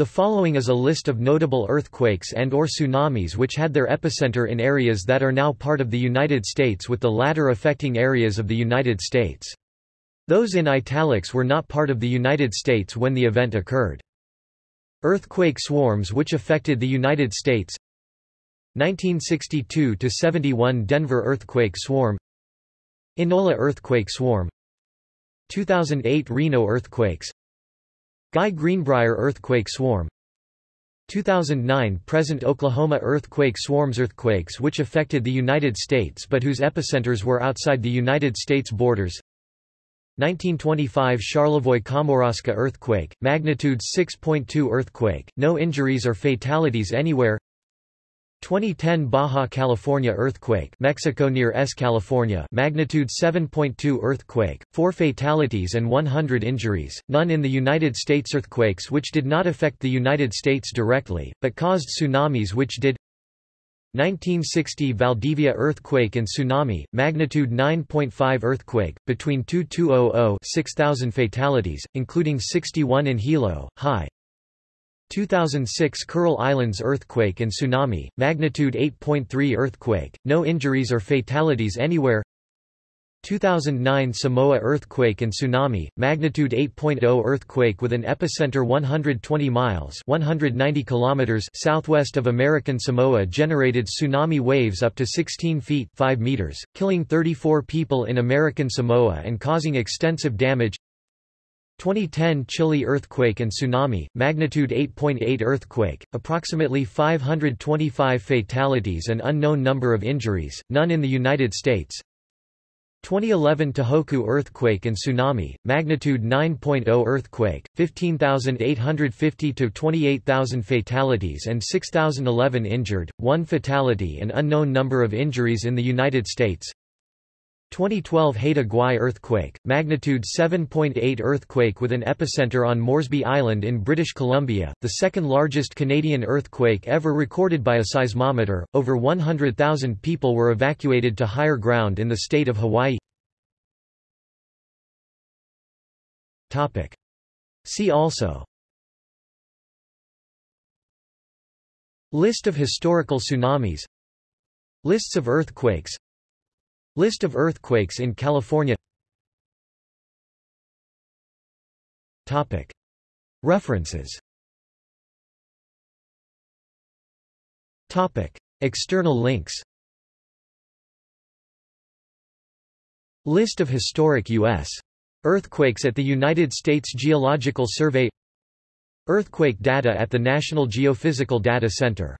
The following is a list of notable earthquakes and or tsunamis which had their epicenter in areas that are now part of the United States with the latter affecting areas of the United States. Those in italics were not part of the United States when the event occurred. Earthquake swarms which affected the United States 1962–71 Denver earthquake swarm Enola earthquake swarm 2008 Reno earthquakes Guy Greenbrier earthquake swarm. 2009 present Oklahoma earthquake swarms earthquakes which affected the United States but whose epicenters were outside the United States borders. 1925 Charlevoix-Kamouraska earthquake, magnitude 6.2 earthquake, no injuries or fatalities anywhere 2010 Baja California earthquake Mexico near S California magnitude 7.2 earthquake 4 fatalities and 100 injuries none in the United States earthquakes which did not affect the United States directly but caused tsunamis which did. 1960 Valdivia earthquake and tsunami magnitude 9.5 earthquake between 2200 6000 fatalities including 61 in Hilo high 2006 Kuril Islands earthquake and tsunami, magnitude 8.3 earthquake, no injuries or fatalities anywhere. 2009 Samoa earthquake and tsunami, magnitude 8.0 earthquake with an epicenter 120 miles 190 kilometers southwest of American Samoa generated tsunami waves up to 16 feet 5 meters, killing 34 people in American Samoa and causing extensive damage 2010 Chile earthquake and tsunami, magnitude 8.8 earthquake, approximately 525 fatalities and unknown number of injuries, none in the United States. 2011 Tohoku earthquake and tsunami, magnitude 9.0 earthquake, 15,850 to 28,000 fatalities and 6,011 injured, 1 fatality and unknown number of injuries in the United States. 2012 Haida Gwaii earthquake, magnitude 7.8 earthquake with an epicenter on Moresby Island in British Columbia, the second largest Canadian earthquake ever recorded by a seismometer. Over 100,000 people were evacuated to higher ground in the state of Hawaii. Topic. See also List of historical tsunamis Lists of earthquakes List of earthquakes in California. References. External links. List of historic U.S. earthquakes at the United States Geological Survey. Earthquake data at the National Geophysical Data Center